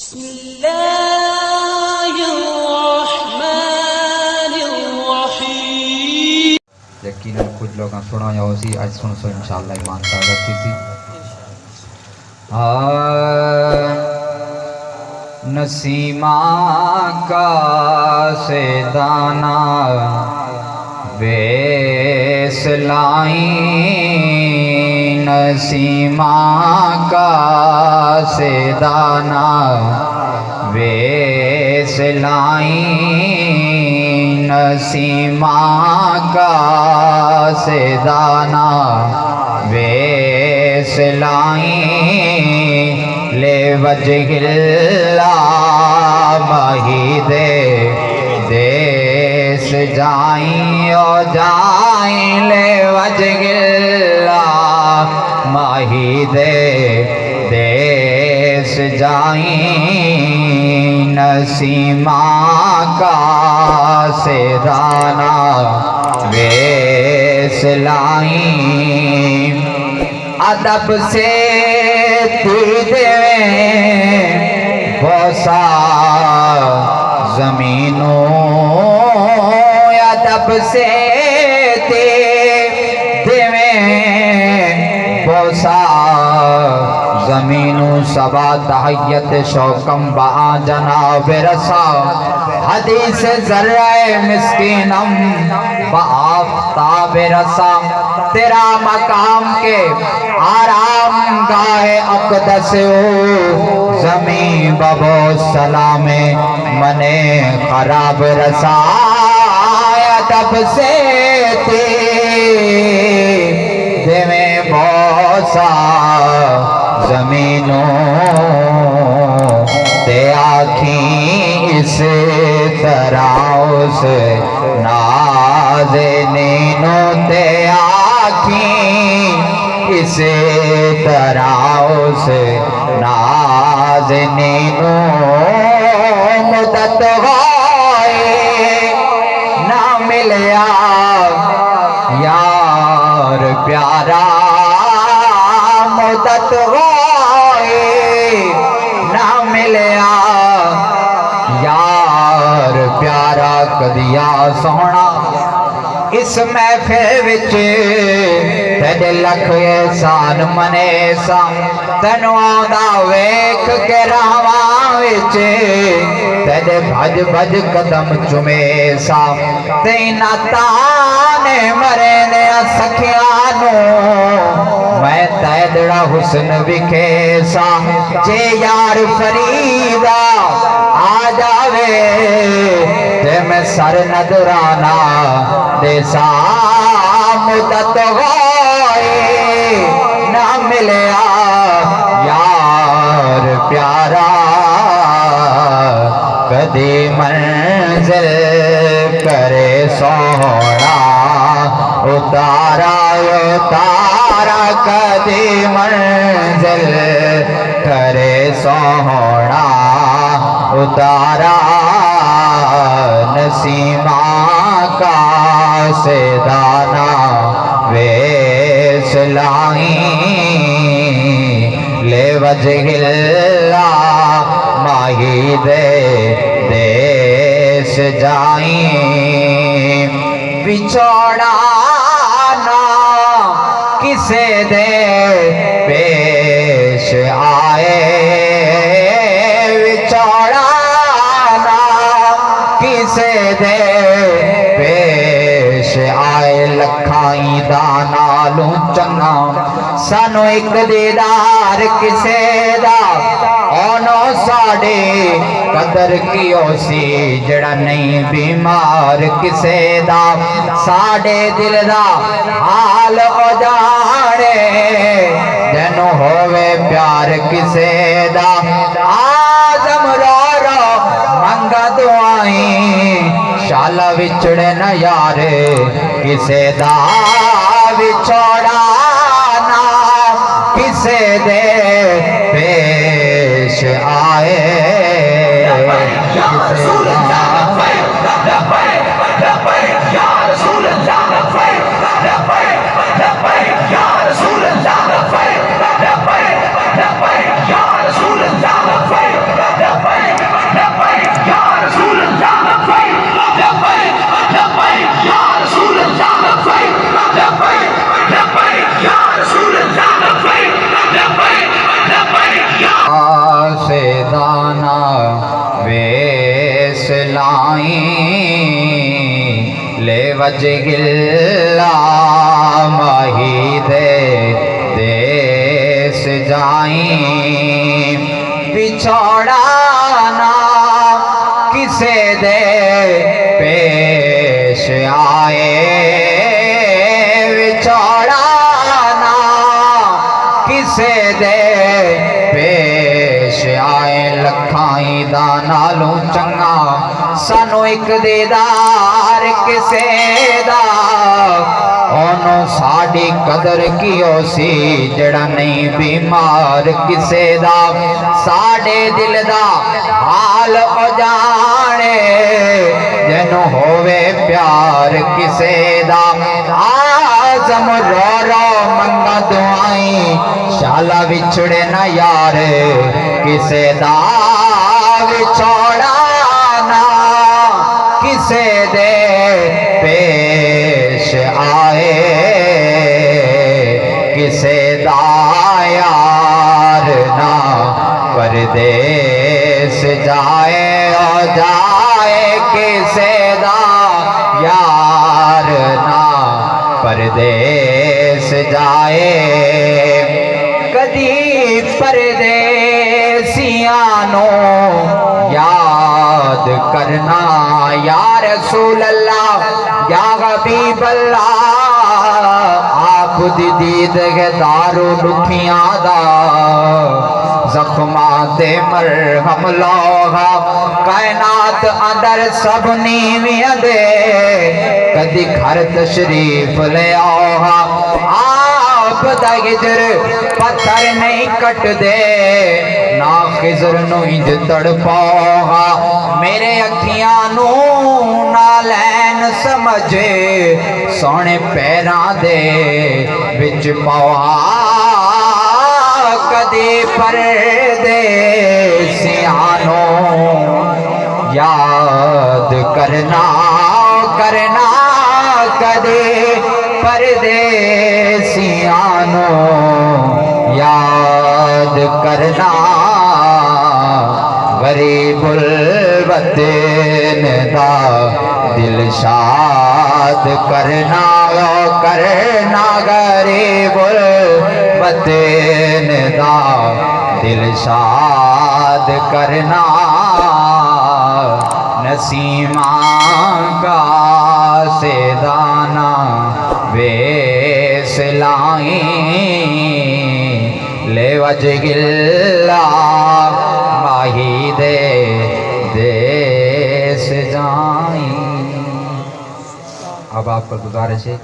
بسم الله الرحمن الرحيم. یقیناً کچھ لوگ سنا یا اسی آج سن سو انشاءاللہ ایمان طاقت کی سی نسیمہ کا سے دانا بیس لائیں۔ نسیمہ کا سے دانا بیس لائیں نسیمہ کا سے دانا بیس لائیں لے وجہ اللہ مہی دے دیس جائیں او جائیں لے وجہ اللہ مہی دے دیس جائیں، نسیمہ کا سے دانا ویس لائیں۔ ادب سے دے بوسا زمینوں ادب سے دے بوسا زمینوں سبا تحیت شوکم با جناب رسا حدیث ذرہ مسکینم با آفتاب رسا تیرا مقام کے آرام گاہ اقدس ہو زمین ببو سلام منے خراب رسا تب سے تے بوسا زمینوں تے آکھیں اس طرح اس نازنینوں تے آکھیں اس طرح اس نازنینوں مدت ہوئے نہ ملیا۔ یار پیارا مدت ہوئے نہ ملیا۔ یار پیارا کدیا سونا، اس محفل وچ تیرے لکھ احسان منے سا۔ تینو آندا ویکھ کے راواں وچ تیرے بھج بھج قدم چومے سا۔ تینا تانے مرے نے حسن وکھے جے یار فریدا آ جاوے، تے میں سر ندرانا دے مدت ہوئے، نہ ملیا۔ یار پیارا، کدی منزل کرے سونا۔ اتارا اتارا۔ کدی منزل کرے سونا اتارا نسیمہ کا سے دانا ویس لائیں لے وجہ اللہ ماہی دے دیس جائیں بچوڑا کسے دے پیش آئے۔ بچوڑا نا کسے دے پیش آئے۔ لکھائی دانا لوں چنگا۔ سانو ایک دیدار کسے دا۔ اونو ساڑے قدر کیو سی جڑا نہیں بیمار کسے دا؟ ساڑے دل دا حال او جانے جنو ہووے پیار کسے دا؟ آزم رو رو منگا دعائیں شالا وچڑے نہ یارے کسے دا وچھوڑا نا، کسے دے خزانہ ویس لائیں۔ لے وجہ اللہ ماہی دے دیس جائیں۔ پچھوڑا دا نالوں چنگا سانو ایک دیدار کسے دا اونوں ساڈی قدر کیو سی جڑا نہیں بیمار کسے دا ساڈے دل دا حال او جانے جنوں ہووے پیار کسے دا آزم رو رو منگا دعائیں شالا وچھڑے نہ یار کسے دا چوڑا یاد یا رسول اللہ، یا حبیب اللہ، آپ دی دید ہے دارو لکھیاں دا۔ زخمات مرہم لوہا کائنات اندر سب نیویاں دے۔ کدی گھر تشریف لے آوہا آپ دا ہجر پتھر نہیں کٹ دے۔ نا خزر نو میرے اکھیاں نو نالین سمجھے سونے پیران دے بچ پاوہا کدی پر دے سیانو یاد کرنا کرنا کدے پردیسیانو یاد کرنا غریب الوطن دا دل شاد کرنا او کرنا غریب الوطن دا دل شاد کرنا۔ نسیماں کا سے دانا ویس لائیں، لے وج گلا دیس اب آپ کا گزارش ہے